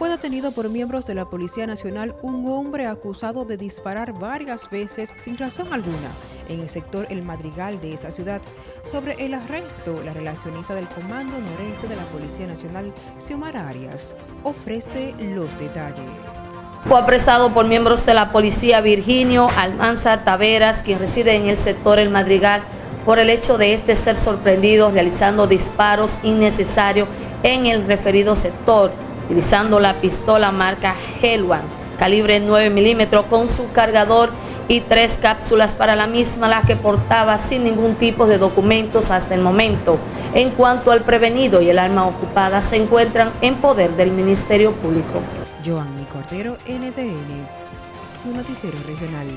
fue detenido por miembros de la Policía Nacional un hombre acusado de disparar varias veces sin razón alguna en el sector El Madrigal de esa ciudad. Sobre el arresto, la relacionista del Comando Noreste de la Policía Nacional, Xiomara Arias, ofrece los detalles. Fue apresado por miembros de la policía Virginio Almanzar Taveras, quien reside en el sector El Madrigal, por el hecho de este ser sorprendido realizando disparos innecesarios en el referido sector utilizando la pistola marca Helwan, calibre 9 milímetros, con su cargador y tres cápsulas para la misma, la que portaba sin ningún tipo de documentos hasta el momento. En cuanto al prevenido y el arma ocupada, se encuentran en poder del Ministerio Público. Joanny Cordero, NTN, su noticiero regional.